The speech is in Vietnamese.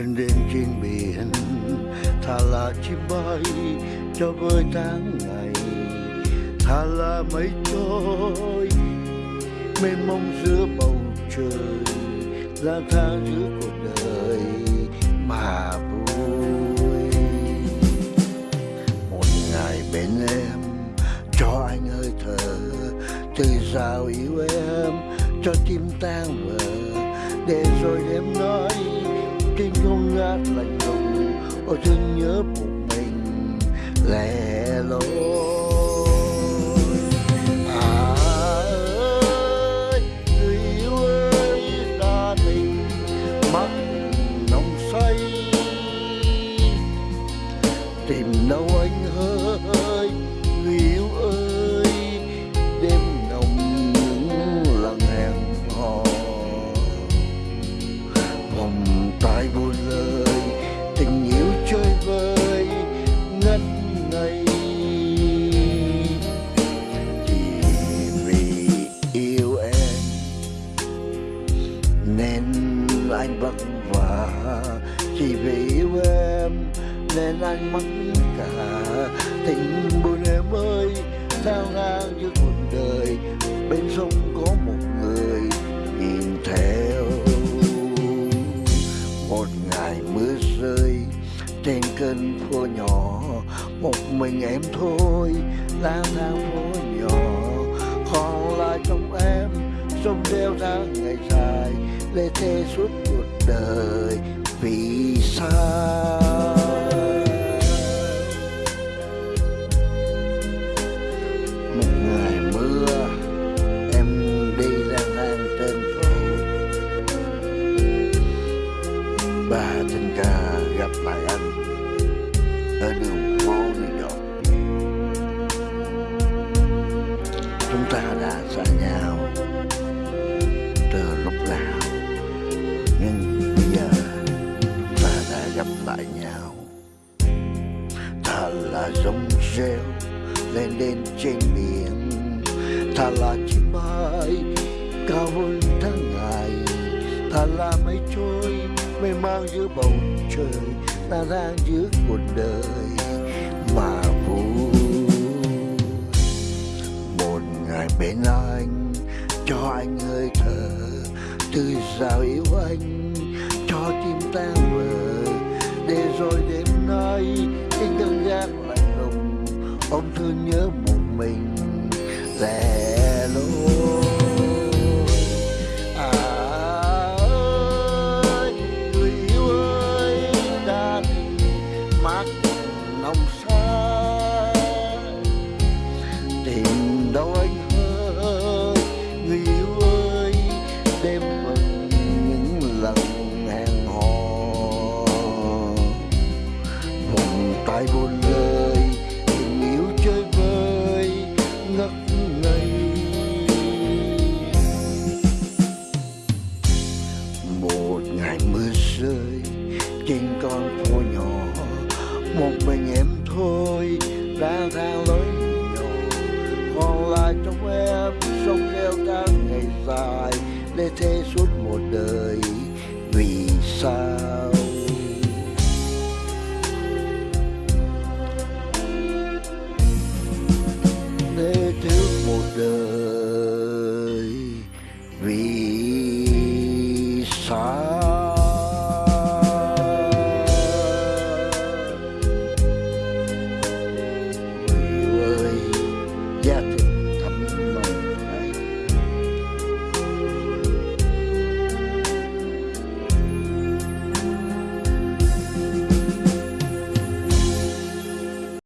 lên đêm trên biển thà là chim bay cho vơi tháng ngày. Thà là mây trôi mênh mông giữa bầu trời lang thang giữa cuộc đời mà vui. Một ngày bên em, cho anh hơi thở từ sao yêu em, cho tim tan vỡ để rồi em nói trên không ngát lạnh lùng. Ôi thương nhớ một mình lẻ loi. Anh mất cả. Tình buồn em ơi, sao ngang giữa cuộc đời? Bên sông có một người nhìn theo. Một ngày mưa rơi trên kênh phố nhỏ, một mình em thôi lang thang phố nhỏ. Còn lại trong em, sông đeo tháng ngày dài, lê thê suốt cuộc đời. Vì sao? Em đi lang thang trên phố. Và tình cờ gặp lại anh ở đường phố New York. Chúng ta đã xa nhau từ lúc nào, nhưng bây giờ chúng ta đã gặp lại nhau. Thật là giống rêu lên lên trên biển talachimai là chim bay cao hơn tháng ngày. Thật là mây trôi mây mang giữa bầu trời, ta đang giữa cuộc đời mà vui. Một ngày bên anh, cho anh hơi thở từ sao yêu anh, cho tim tan vỡ để rồi đêm nay anh cơn gác lạnh lùng, ông thương nhớ một mình lẻ loi à ơi người yêu ơi đã nồng say tìm đâu anh lang thang lối nhỏ còn lại trong em sông leo tháng ngày dài, để thế suốt một đời.